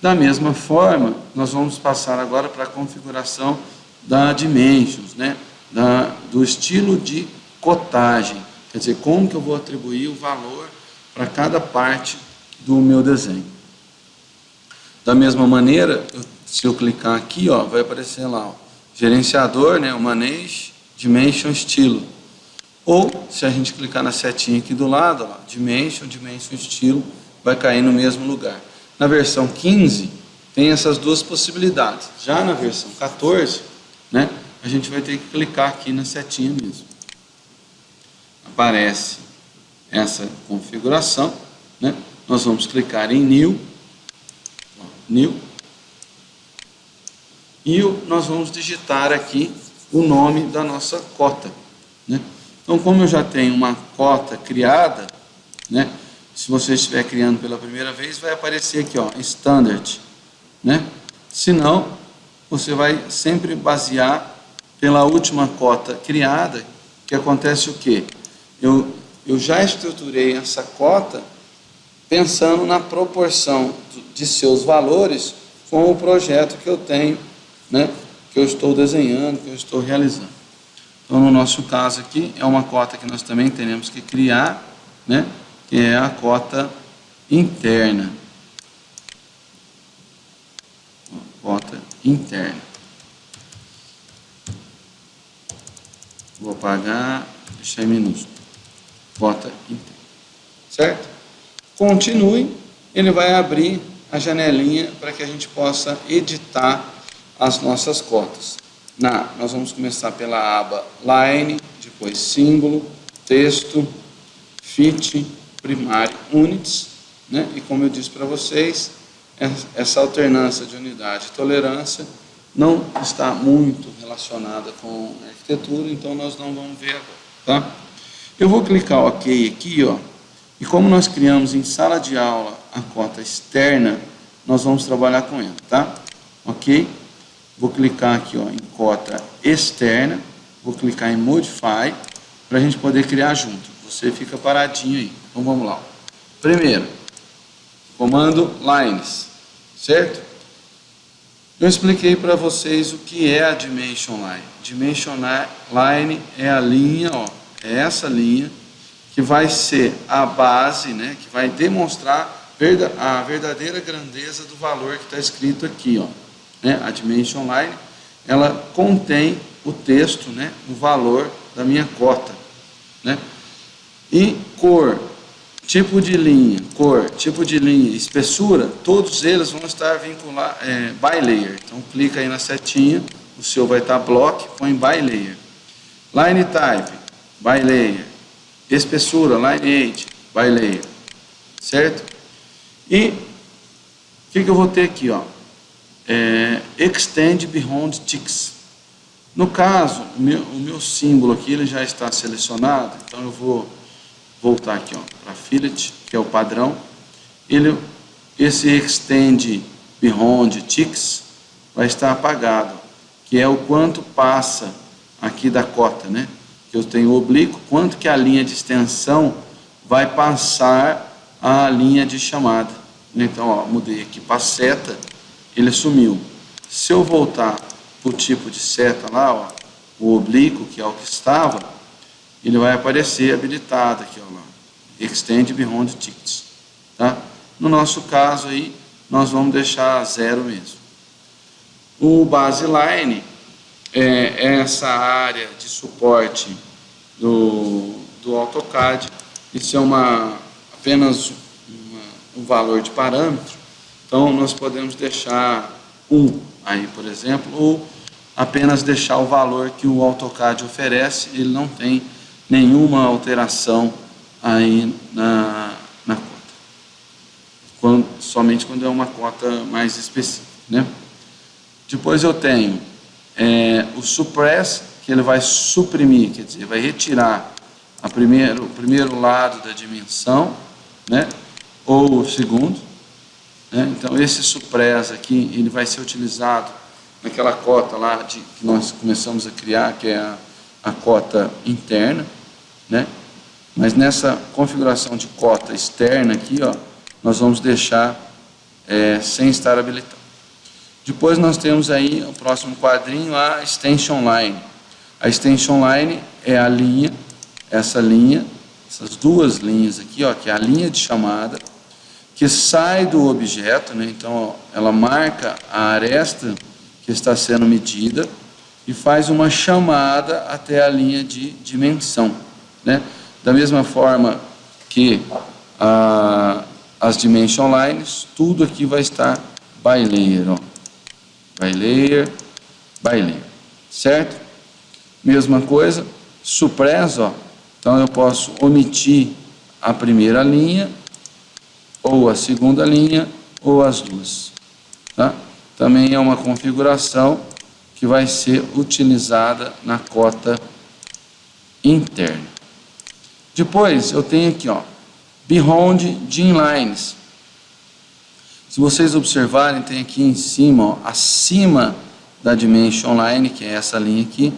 Da mesma forma, nós vamos passar agora para a configuração da Dimensions, né? da, do estilo de cotagem, quer dizer, como que eu vou atribuir o valor para cada parte do meu desenho. Da mesma maneira, se eu clicar aqui, ó, vai aparecer lá, ó, gerenciador, né, o Manage Dimension Estilo. Ou, se a gente clicar na setinha aqui do lado, ó, Dimension, Dimension Estilo, vai cair no mesmo lugar. Na versão 15, tem essas duas possibilidades. Já na versão 14, né, a gente vai ter que clicar aqui na setinha mesmo. Aparece essa configuração, né? nós vamos clicar em New, New, e nós vamos digitar aqui o nome da nossa cota. Né? Então, como eu já tenho uma cota criada, né? Se você estiver criando pela primeira vez, vai aparecer aqui, ó, Standard. Né? Se não, você vai sempre basear pela última cota criada, que acontece o quê? Eu, eu já estruturei essa cota pensando na proporção de seus valores com o projeto que eu tenho, né, que eu estou desenhando, que eu estou realizando. Então, no nosso caso aqui, é uma cota que nós também teremos que criar, né, que é a cota interna. Cota interna. Vou apagar, deixar em minúsculo. Cota interna. Certo? Continue, ele vai abrir a janelinha para que a gente possa editar as nossas cotas. Na, nós vamos começar pela aba Line, depois símbolo, texto, fit, primário, units, né? e como eu disse para vocês, essa alternância de unidade e tolerância não está muito relacionada com arquitetura, então nós não vamos ver agora, tá? Eu vou clicar OK aqui, ó, e como nós criamos em sala de aula a cota externa, nós vamos trabalhar com ela, tá? Ok? Vou clicar aqui ó, em cota externa, vou clicar em Modify, para a gente poder criar junto. Você fica paradinho aí. Então vamos lá. Primeiro, comando Lines, certo? Eu expliquei para vocês o que é a Dimension Line. Dimension Line é a linha, ó, é essa linha que vai ser a base, né, que vai demonstrar a verdadeira grandeza do valor que está escrito aqui. Ó, né, a Dimension Line, ela contém o texto, né, o valor da minha cota. Né? E cor, tipo de linha, cor, tipo de linha, espessura, todos eles vão estar vinculados, é, by layer. Então clica aí na setinha, o seu vai estar block, põe by layer. Line type, by layer espessura, lineage, by layer, certo? E o que, que eu vou ter aqui, ó? É, extend beyond ticks. No caso, o meu, o meu símbolo aqui ele já está selecionado, então eu vou voltar aqui para fillet, que é o padrão. Ele, esse extend beyond ticks vai estar apagado, que é o quanto passa aqui da cota, né? que eu tenho oblíquo, quanto que a linha de extensão vai passar a linha de chamada. Então, ó, mudei aqui para seta, ele sumiu. Se eu voltar para o tipo de seta lá, ó, o oblíquo, que é o que estava, ele vai aparecer habilitado aqui, ó, lá, Extend Beyond Tickets. Tá? No nosso caso aí, nós vamos deixar zero mesmo. O baseline é, essa área de suporte do, do AutoCAD. Isso é uma, apenas uma, um valor de parâmetro. Então, nós podemos deixar um aí, por exemplo, ou apenas deixar o valor que o AutoCAD oferece, ele não tem nenhuma alteração aí na, na cota. Quando, somente quando é uma cota mais específica. Né? Depois eu tenho é, o suppress, que ele vai suprimir, quer dizer, vai retirar a primeiro, o primeiro lado da dimensão, né, ou o segundo. Né, então, esse suppress aqui, ele vai ser utilizado naquela cota lá de, que nós começamos a criar, que é a, a cota interna, né, mas nessa configuração de cota externa aqui, ó, nós vamos deixar é, sem estar habilitado. Depois nós temos aí o próximo quadrinho, a extension line. A extension line é a linha, essa linha, essas duas linhas aqui, ó, que é a linha de chamada, que sai do objeto, né? então ó, ela marca a aresta que está sendo medida e faz uma chamada até a linha de dimensão. Né? Da mesma forma que a, as dimension lines, tudo aqui vai estar by layer, ó. by layer, by layer, certo? Mesma coisa, suppress, ó. então eu posso omitir a primeira linha, ou a segunda linha, ou as duas. Tá? Também é uma configuração que vai ser utilizada na cota interna. Depois eu tenho aqui, ó, Beyond Gene Lines. Se vocês observarem, tem aqui em cima, ó, acima da Dimension Line, que é essa linha aqui,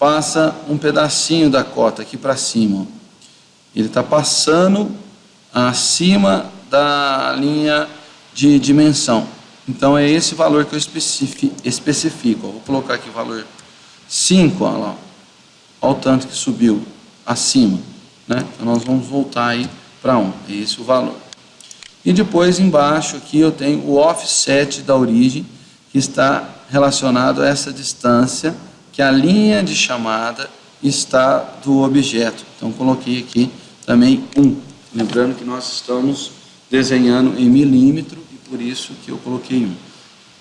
passa um pedacinho da cota aqui para cima. Ó. Ele está passando acima da linha de dimensão. Então é esse valor que eu especifico. Ó. Vou colocar aqui o valor 5, olha lá. Olha o tanto que subiu acima. Né? Então nós vamos voltar aí para 1. É esse o valor. E depois embaixo aqui eu tenho o offset da origem, que está relacionado a essa distância que a linha de chamada está do objeto. Então coloquei aqui também 1. Lembrando que nós estamos desenhando em milímetro e por isso que eu coloquei 1.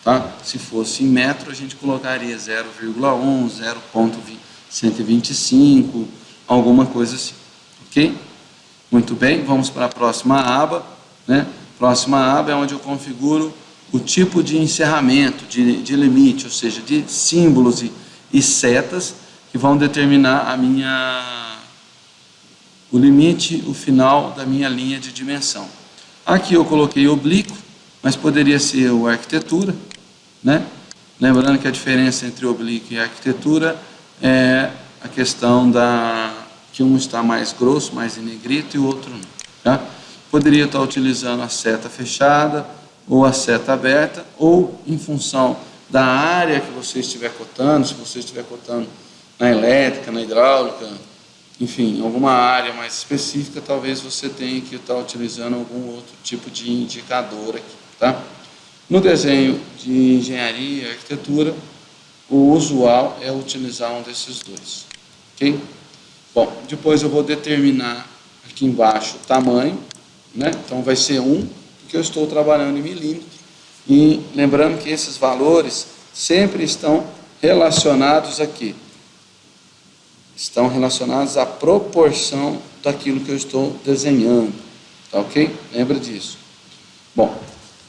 Tá? Se fosse em metro, a gente colocaria 0,1, 0,125, alguma coisa assim. Ok? Muito bem, vamos para a próxima aba. Né? Próxima aba é onde eu configuro o tipo de encerramento, de, de limite, ou seja, de símbolos e, e setas que vão determinar a minha, o limite, o final da minha linha de dimensão. Aqui eu coloquei oblíquo, mas poderia ser o arquitetura, né? Lembrando que a diferença entre oblíquo e arquitetura é a questão da que um está mais grosso, mais em negrito e o outro não. Tá? Poderia estar utilizando a seta fechada ou a seta aberta, ou em função da área que você estiver cotando, se você estiver cotando na elétrica, na hidráulica, enfim, alguma área mais específica, talvez você tenha que estar utilizando algum outro tipo de indicador aqui, tá? No desenho de engenharia e arquitetura, o usual é utilizar um desses dois, ok? Bom, depois eu vou determinar aqui embaixo o tamanho, né? Então vai ser 1, porque eu estou trabalhando em milímetro. E lembrando que esses valores sempre estão relacionados aqui. Estão relacionados à proporção daquilo que eu estou desenhando. Tá ok? Lembra disso. Bom,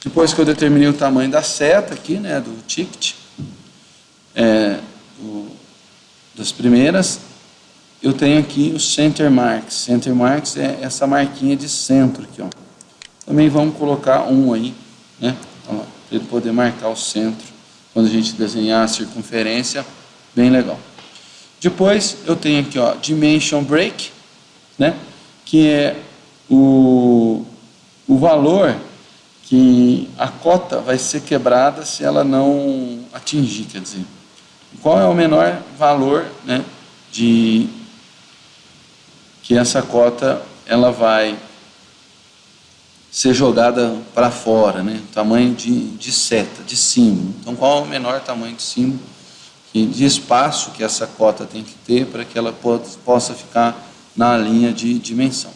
depois que eu determinei o tamanho da seta aqui, né, do ticket, é, das primeiras, eu tenho aqui o Center Marks. Center Marks é essa marquinha de centro aqui, ó. Também vamos colocar um aí, né? Para ele poder marcar o centro quando a gente desenhar a circunferência, bem legal. Depois eu tenho aqui, ó, Dimension Break, né? Que é o, o valor que a cota vai ser quebrada se ela não atingir, quer dizer, qual é o menor valor, né? De que essa cota ela vai ser jogada para fora, né? tamanho de, de seta, de símbolo. Então, qual é o menor tamanho de símbolo, e de espaço que essa cota tem que ter para que ela possa ficar na linha de dimensão.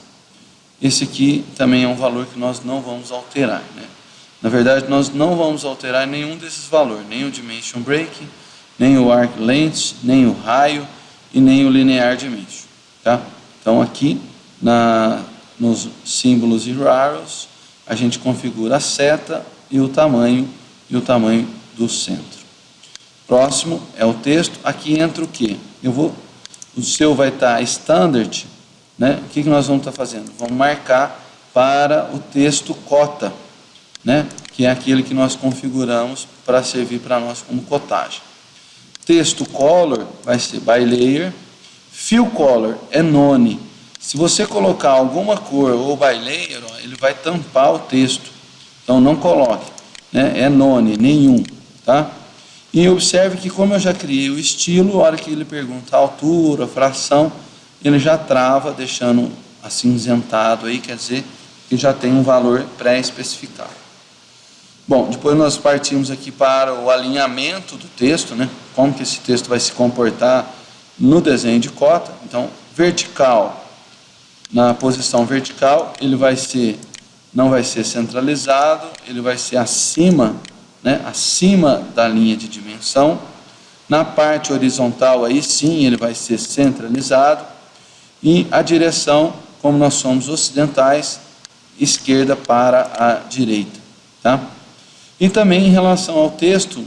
Esse aqui também é um valor que nós não vamos alterar. Né? Na verdade, nós não vamos alterar nenhum desses valores, nem o Dimension Break, nem o Arc Length, nem o raio e nem o Linear Dimension. Tá? Então aqui na, nos símbolos e arrows a gente configura a seta e o tamanho e o tamanho do centro. Próximo é o texto. Aqui entra o que? Eu vou, o seu vai estar standard, né? O que, que nós vamos estar fazendo? Vamos marcar para o texto cota, né? Que é aquele que nós configuramos para servir para nós como cotagem. Texto color vai ser by layer Fill color é none. Se você colocar alguma cor ou by layer, ele vai tampar o texto. Então não coloque, né? é none, nenhum, tá? E observe que como eu já criei o estilo, a hora que ele pergunta a altura, fração, ele já trava, deixando acinzentado aí, quer dizer que já tem um valor pré-especificado. Bom, depois nós partimos aqui para o alinhamento do texto, né? Como que esse texto vai se comportar no desenho de cota. Então, vertical, na posição vertical, ele vai ser, não vai ser centralizado, ele vai ser acima, né? Acima da linha de dimensão. Na parte horizontal, aí sim, ele vai ser centralizado. E a direção, como nós somos ocidentais, esquerda para a direita, tá? E também em relação ao texto,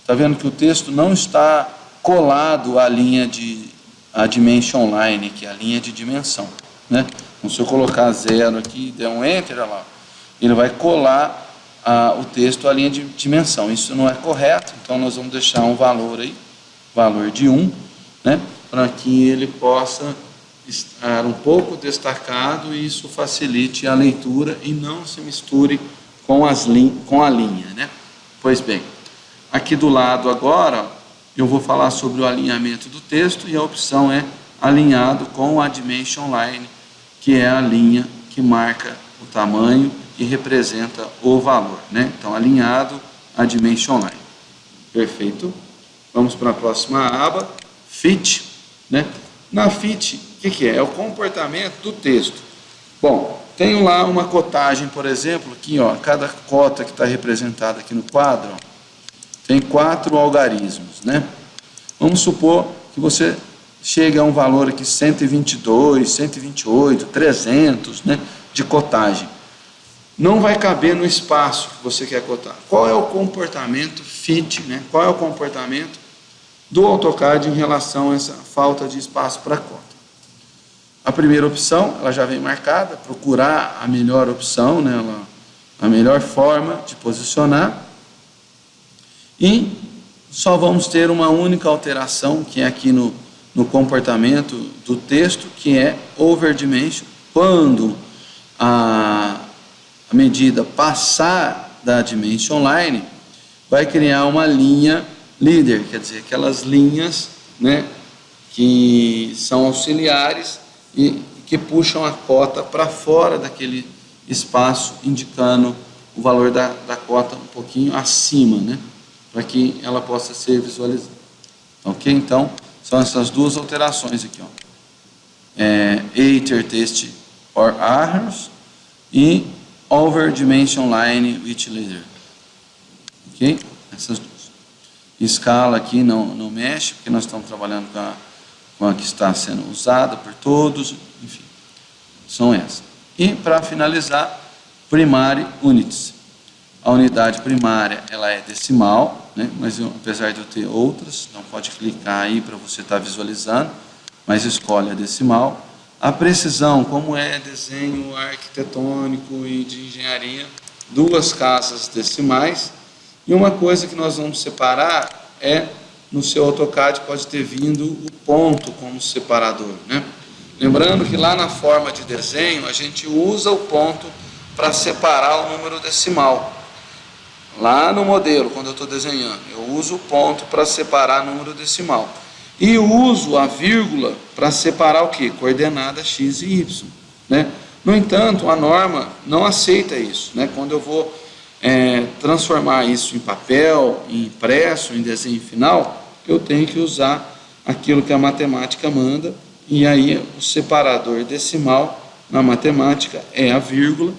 está vendo que o texto não está colado à linha de a dimension line, que é a linha de dimensão. Né? Então, se eu colocar zero aqui e der um enter, olha lá, ele vai colar a, o texto à linha de dimensão. Isso não é correto, então nós vamos deixar um valor aí, valor de 1, né? para que ele possa estar um pouco destacado e isso facilite a leitura e não se misture com, as com a linha. Né? Pois bem, aqui do lado agora eu vou falar sobre o alinhamento do texto e a opção é alinhado com a Dimension Line, que é a linha que marca o tamanho e representa o valor. Né? Então, alinhado a Dimension Line. Perfeito. Vamos para a próxima aba, Fit. Né? Na Fit, o que, que é? É o comportamento do texto. Bom, tenho lá uma cotagem, por exemplo, aqui, ó, cada cota que está representada aqui no quadro, ó, tem quatro algarismos, né? Vamos supor que você chega a um valor aqui 122, 128, 300, né, de cotagem. Não vai caber no espaço que você quer cotar. Qual é o comportamento fit, né? Qual é o comportamento do AutoCAD em relação a essa falta de espaço para cota? A primeira opção, ela já vem marcada, procurar a melhor opção, né, a melhor forma de posicionar. E só vamos ter uma única alteração, que é aqui no, no comportamento do texto, que é over dimension. Quando a, a medida passar da dimension line, vai criar uma linha líder, quer dizer, aquelas linhas né, que são auxiliares e que puxam a cota para fora daquele espaço, indicando o valor da, da cota um pouquinho acima, né? Para que ela possa ser visualizada. Ok? Então, são essas duas alterações aqui, ó. É, Eiter test or errors e over dimension line with leader. Ok? Essas duas. Escala aqui não, não mexe, porque nós estamos trabalhando com a com a que está sendo usada por todos, enfim, são essas. E para finalizar, primary units. A unidade primária ela é decimal, né? mas eu, apesar de eu ter outras, não pode clicar aí para você estar tá visualizando, mas escolhe a decimal. A precisão, como é desenho arquitetônico e de engenharia, duas casas decimais. E uma coisa que nós vamos separar é no seu AutoCAD pode ter vindo o ponto como separador. Né? Lembrando que lá na forma de desenho a gente usa o ponto para separar o número decimal. Lá no modelo, quando eu estou desenhando, eu uso o ponto para separar número decimal. E uso a vírgula para separar o que? Coordenada x e y. Né? No entanto, a norma não aceita isso. Né? Quando eu vou é, transformar isso em papel, em impresso, em desenho final, eu tenho que usar aquilo que a matemática manda, e aí o separador decimal na matemática é a vírgula,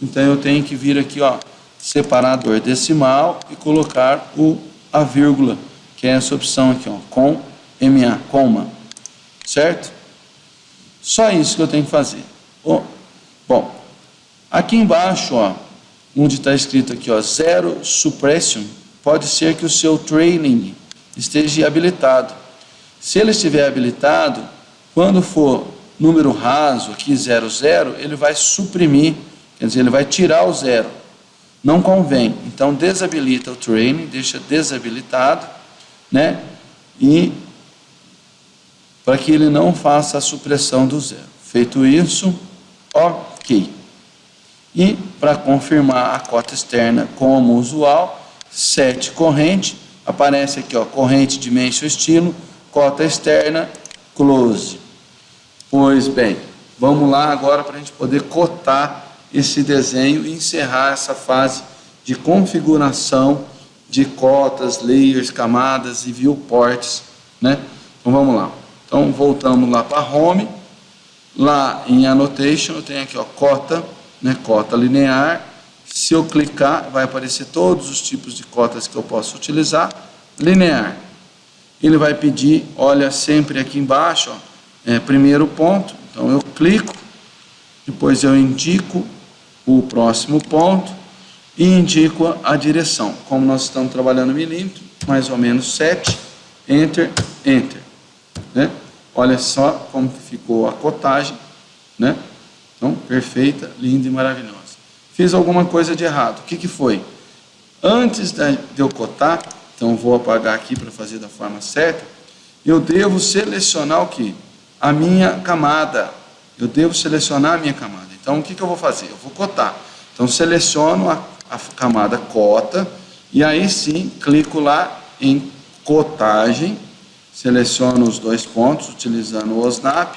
então eu tenho que vir aqui, ó, separador decimal e colocar o, a vírgula, que é essa opção aqui, ó, com MA, coma, certo? Só isso que eu tenho que fazer. Oh, bom, aqui embaixo, ó, onde está escrito aqui, ó, zero suppression, pode ser que o seu training esteja habilitado. Se ele estiver habilitado, quando for número raso, aqui 00, ele vai suprimir, quer dizer, ele vai tirar o zero. Não convém. Então, desabilita o training, deixa desabilitado, né? E para que ele não faça a supressão do zero. Feito isso, ok. E para confirmar a cota externa como usual, set corrente, aparece aqui ó, corrente dimension estilo, cota externa, close. Pois bem, vamos lá agora para a gente poder cotar esse desenho e encerrar essa fase de configuração de cotas, layers, camadas e viewports, né? Então vamos lá. Então voltamos lá para home, lá em annotation eu tenho aqui ó, cota, né, cota linear, se eu clicar vai aparecer todos os tipos de cotas que eu posso utilizar, linear. Ele vai pedir, olha sempre aqui embaixo, ó, é, primeiro ponto, então eu clico, depois eu indico o próximo ponto e indico a direção. Como nós estamos trabalhando milímetro, mais ou menos 7, Enter, Enter. Né? Olha só como ficou a cotagem, né? Então, perfeita, linda e maravilhosa. Fiz alguma coisa de errado. O que, que foi? Antes de eu cotar, então vou apagar aqui para fazer da forma certa, eu devo selecionar o que? A minha camada. Eu devo selecionar a minha camada. Então, o que, que eu vou fazer? Eu vou cotar. Então, seleciono a, a camada cota e aí sim, clico lá em cotagem, seleciono os dois pontos utilizando o OSNAP,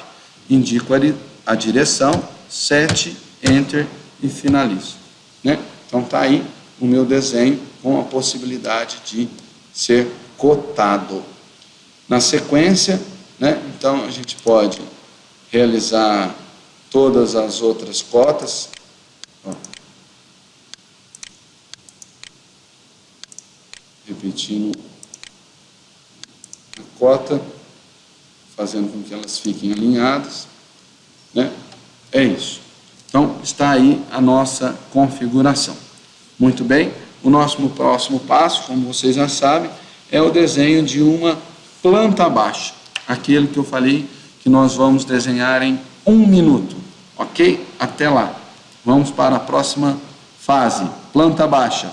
indico ali a direção, set, enter e finalizo. Né? Então está aí o meu desenho com a possibilidade de ser cotado. Na sequência, né, então a gente pode realizar todas as outras cotas. Repetindo a cota, fazendo com que elas fiquem alinhadas. Né? É isso. Então, está aí a nossa configuração. Muito bem, o nosso próximo passo, como vocês já sabem, é o desenho de uma planta baixa. Aquele que eu falei que nós vamos desenhar em um minuto. Ok? Até lá. Vamos para a próxima fase, planta baixa.